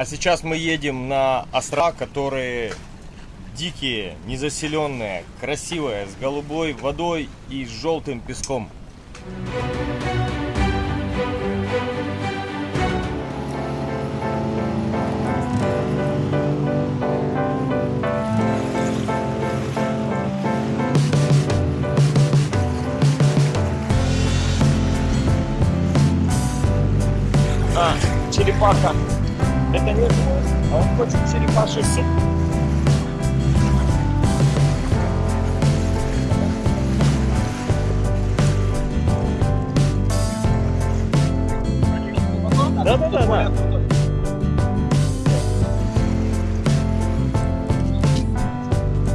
А сейчас мы едем на острова, которые дикие, незаселенные, красивые, с голубой водой и с желтым песком. А, черепаха. Это не гвоздь, а он хочет черепаший суп. Да-да-да. да.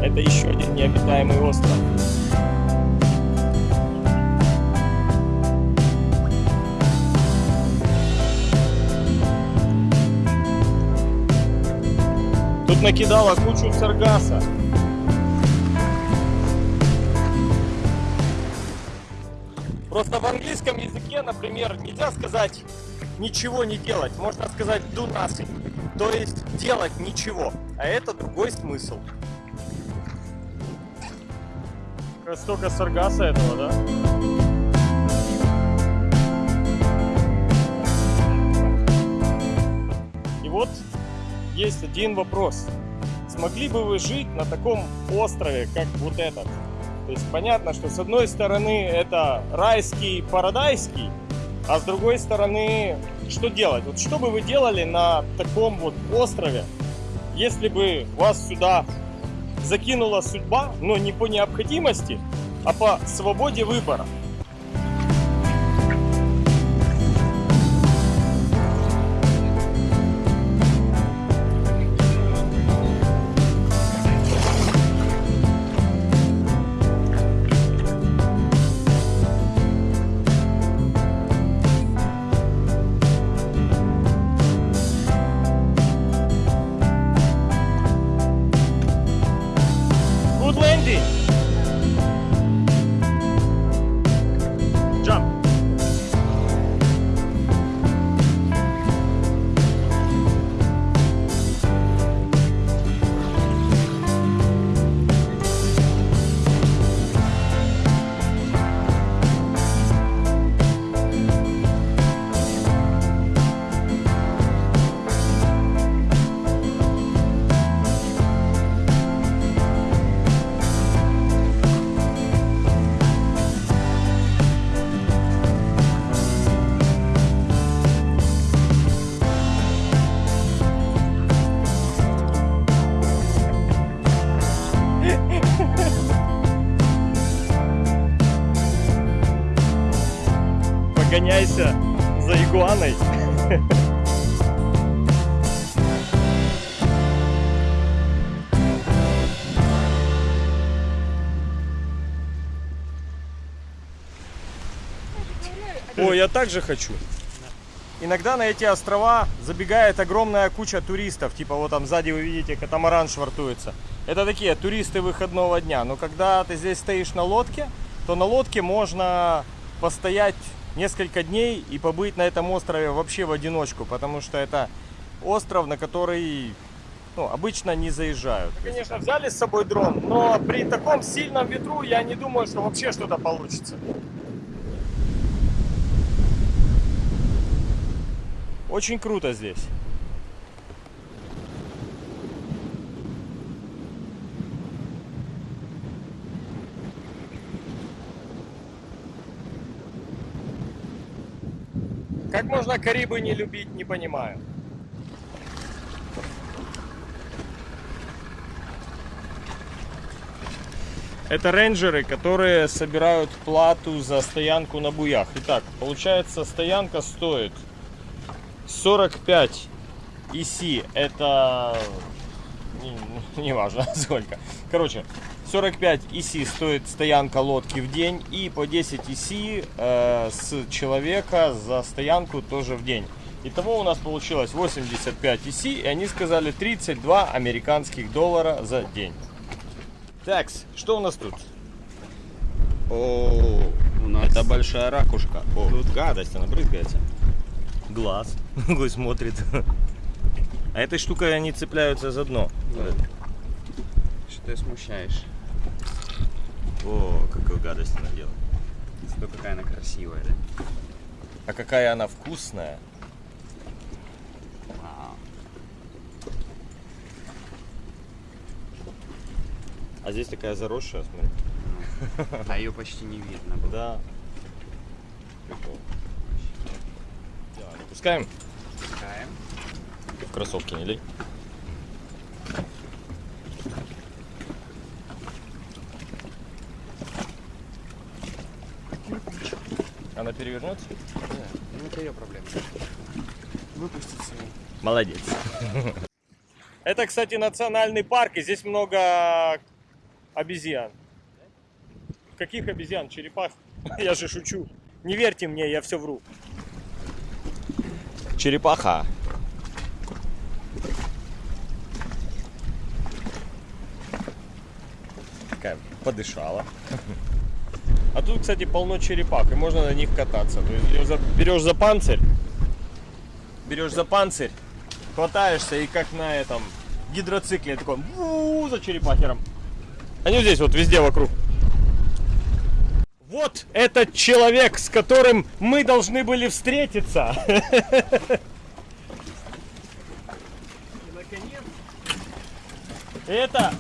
Это еще один необитаемый остров. Тут накидала кучу саргаса. Просто в английском языке, например, нельзя сказать ничего не делать. Можно сказать do nothing. То есть делать ничего. А это другой смысл. Столько саргаса этого, да? И вот есть один вопрос. Смогли бы вы жить на таком острове, как вот этот? То есть понятно, что с одной стороны это райский, парадайский, а с другой стороны, что делать? Вот что бы вы делали на таком вот острове, если бы вас сюда закинула судьба, но не по необходимости, а по свободе выбора? Ой, я также хочу. Иногда на эти острова забегает огромная куча туристов. Типа вот там сзади вы видите, катамаран швартуется. Это такие туристы выходного дня. Но когда ты здесь стоишь на лодке, то на лодке можно постоять несколько дней и побыть на этом острове вообще в одиночку. Потому что это остров, на который ну, обычно не заезжают. Конечно, взяли с собой дрон, но при таком сильном ветру я не думаю, что вообще что-то получится. Очень круто здесь. Как можно Карибы не любить, не понимаю. Это рейнджеры, которые собирают плату за стоянку на буях. Итак, получается, стоянка стоит 45 EC. Это не, не важно сколько. Короче, 45 EC стоит стоянка лодки в день. И по 10 EC э, с человека за стоянку тоже в день. Итого у нас получилось 85 EC. И они сказали 32 американских доллара за день. Так, что у нас тут? О, у нас Это большая ракушка. О, тут гадость, она брызгается. Глаз. Какой смотрит. А этой штукой они цепляются за дно. Что ты смущаешь? О, какую гадость она делает. Зато какая она красивая, да? А какая она вкусная. А здесь такая заросшая, смотри. А ее почти не видно было. Да. Прикол. Да, пускаем? Пускаем. Ты в кроссовки не лей. Она перевернется? Ну, это ее проблема. Выпустить ее. Молодец. Это, кстати, национальный парк, и здесь много обезьян. Каких обезьян? Черепах? Я же шучу. Не верьте мне, я все вру. Черепаха. Такая подышала. А тут, кстати, полно черепах, и можно на них кататься. То есть берешь за панцирь, берешь за панцирь, хватаешься и как на этом гидроцикле такой за черепахером. Они здесь вот везде вокруг. Вот этот человек, с которым мы должны были встретиться. Это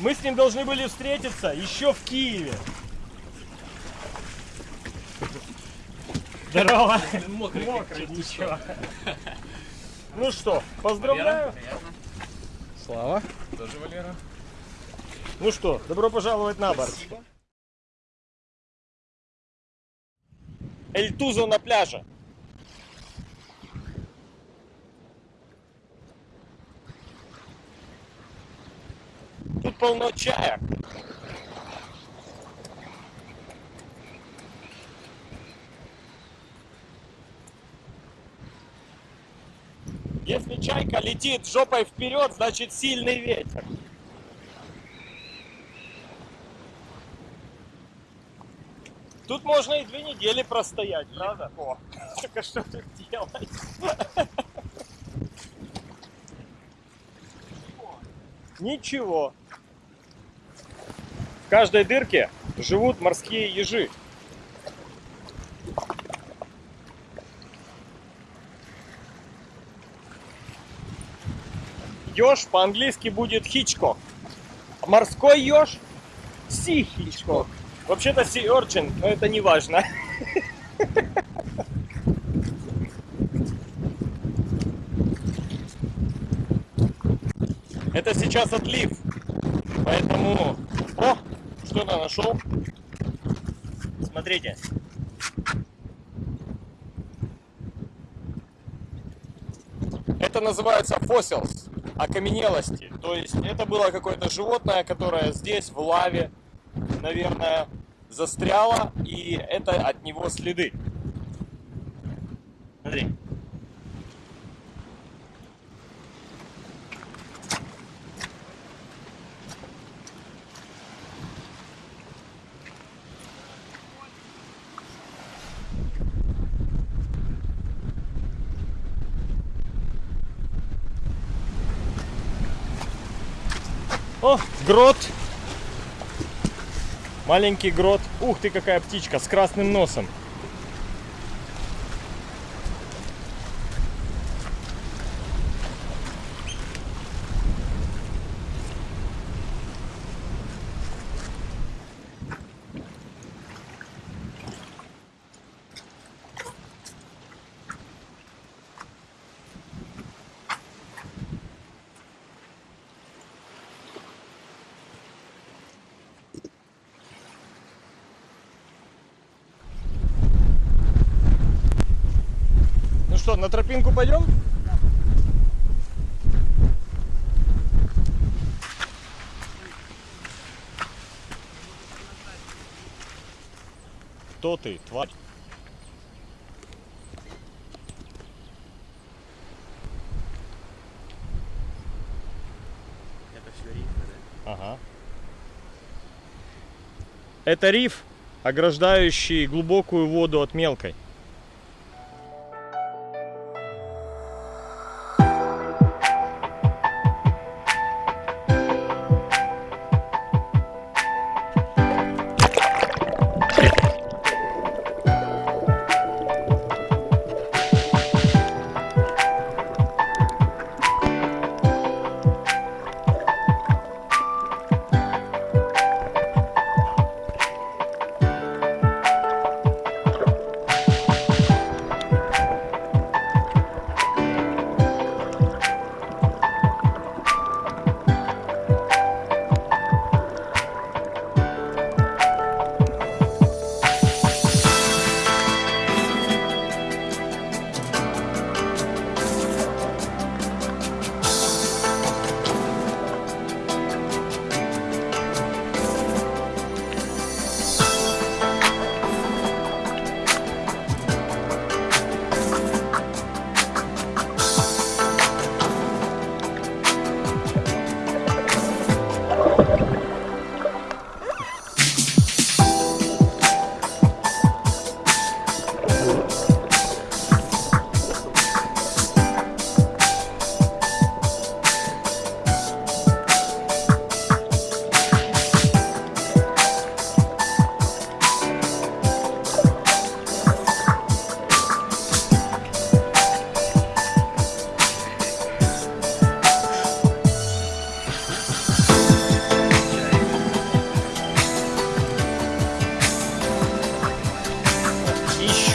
мы с ним должны были встретиться еще в Киеве. Здорово. Мокрый, ничего. Ну что, поздравляю. Слава. Тоже Валера. Ну что, добро пожаловать на борт. Эльтузо на пляже. Тут полно чая. Если чайка летит жопой вперед, значит сильный ветер. Тут можно и две недели простоять, правда? О, только что тут делать? Ничего. В каждой дырке живут морские ежи. Еж по-английски будет хичкок. А морской еж си хичкок. Вообще-то си орчин, но это не важно. Это сейчас отлив. Поэтому... О, что-то нашел. Смотрите. Это называется fossils, окаменелости. То есть это было какое-то животное, которое здесь, в лаве, наверное, застряло, и это от него следы. Смотри. О, грот. Маленький грот. Ух ты, какая птичка с красным носом. Что, на тропинку пойдем? Кто ты, тварь? Это все рифы, да? Ага. Это риф, ограждающий глубокую воду от мелкой.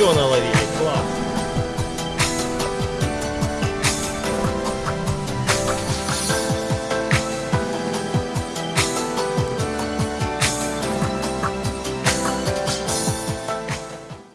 все наловили.